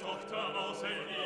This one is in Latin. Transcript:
Tochter aus Elina,